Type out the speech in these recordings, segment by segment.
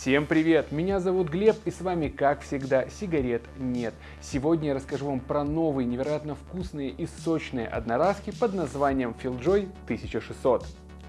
Всем привет! Меня зовут Глеб и с вами, как всегда, сигарет нет. Сегодня я расскажу вам про новые невероятно вкусные и сочные одноразки под названием FeelJoy 1600.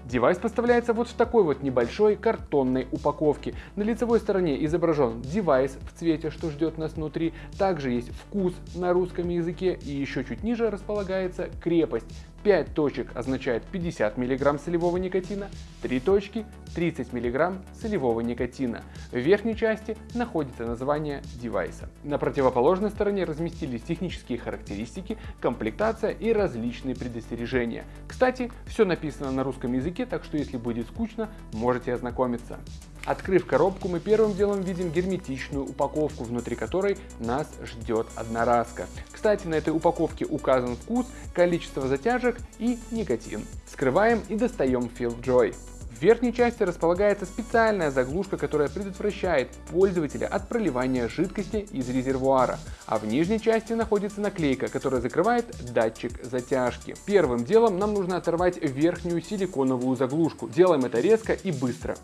Девайс поставляется вот в такой вот небольшой картонной упаковке. На лицевой стороне изображен девайс в цвете, что ждет нас внутри. Также есть вкус на русском языке и еще чуть ниже располагается крепость. 5 точек означает 50 мг солевого никотина, 3 точки 30 мг солевого никотина. В верхней части находится название девайса. На противоположной стороне разместились технические характеристики, комплектация и различные предостережения. Кстати, все написано на русском языке, так что если будет скучно, можете ознакомиться. Открыв коробку, мы первым делом видим герметичную упаковку, внутри которой нас ждет одноразка. Кстати, на этой упаковке указан вкус, количество затяжек и никотин. Скрываем и достаем FeelJoy. В верхней части располагается специальная заглушка, которая предотвращает пользователя от проливания жидкости из резервуара, а в нижней части находится наклейка, которая закрывает датчик затяжки. Первым делом нам нужно оторвать верхнюю силиконовую заглушку. Делаем это резко и быстро.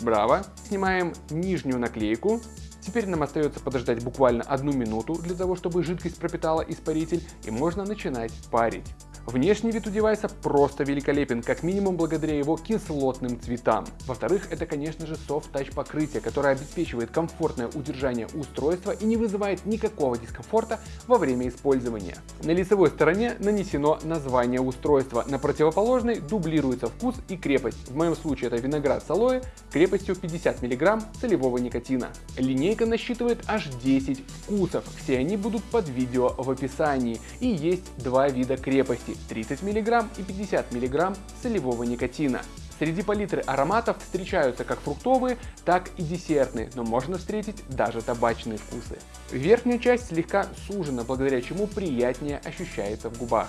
Браво! Снимаем нижнюю наклейку. Теперь нам остается подождать буквально одну минуту для того, чтобы жидкость пропитала испаритель и можно начинать парить. Внешний вид у девайса просто великолепен, как минимум благодаря его кислотным цветам. Во-вторых, это конечно же Soft Touch покрытие, которое обеспечивает комфортное удержание устройства и не вызывает никакого дискомфорта во время использования. На лицевой стороне нанесено название устройства, на противоположной дублируется вкус и крепость. В моем случае это виноград с алоэ крепостью 50 мг солевого никотина. Линейка насчитывает аж 10 вкусов, все они будут под видео в описании и есть два вида крепости 30 мг и 50 мг солевого никотина. Среди палитры ароматов встречаются как фруктовые, так и десертные, но можно встретить даже табачные вкусы. Верхняя часть слегка сужена, благодаря чему приятнее ощущается в губах.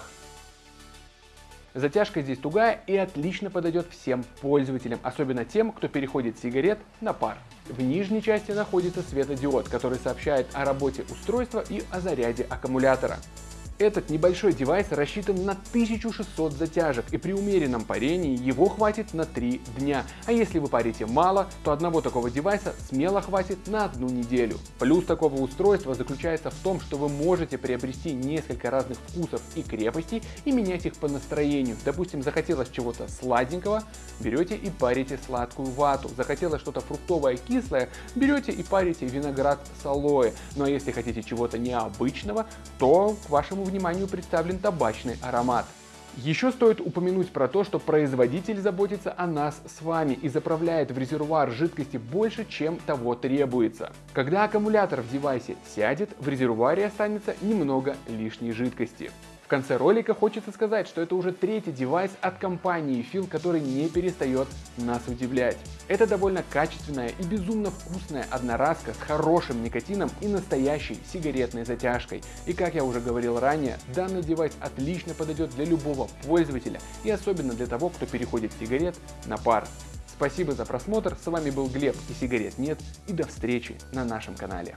Затяжка здесь тугая и отлично подойдет всем пользователям, особенно тем, кто переходит сигарет на пар. В нижней части находится светодиод, который сообщает о работе устройства и о заряде аккумулятора. Этот небольшой девайс рассчитан на 1600 затяжек и при умеренном парении его хватит на 3 дня. А если вы парите мало, то одного такого девайса смело хватит на одну неделю. Плюс такого устройства заключается в том, что вы можете приобрести несколько разных вкусов и крепостей и менять их по настроению. Допустим, захотелось чего-то сладенького, берете и парите сладкую вату. Захотелось что-то фруктовое кислое, берете и парите виноград с алоэ. Ну а если хотите чего-то необычного, то к вашему вниманию представлен табачный аромат. Еще стоит упомянуть про то, что производитель заботится о нас с вами и заправляет в резервуар жидкости больше, чем того требуется. Когда аккумулятор в девайсе сядет, в резервуаре останется немного лишней жидкости. В конце ролика хочется сказать, что это уже третий девайс от компании Feel, который не перестает нас удивлять. Это довольно качественная и безумно вкусная одноразка с хорошим никотином и настоящей сигаретной затяжкой. И как я уже говорил ранее, данный девайс отлично подойдет для любого пользователя и особенно для того, кто переходит сигарет на пар. Спасибо за просмотр, с вами был Глеб и сигарет нет и до встречи на нашем канале.